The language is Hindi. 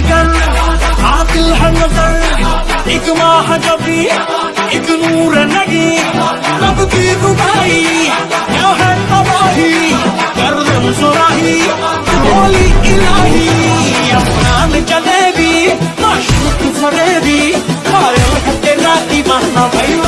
जिगर आतिल है नज़र। एक माह जबी, एक नूर नहीं रब की रुबाई क्या है तबाही? कर दम सुराही, बोली इलाही। अफगान जलेबी माशूक फरेबी। खाया है तेरा दीवाना भाई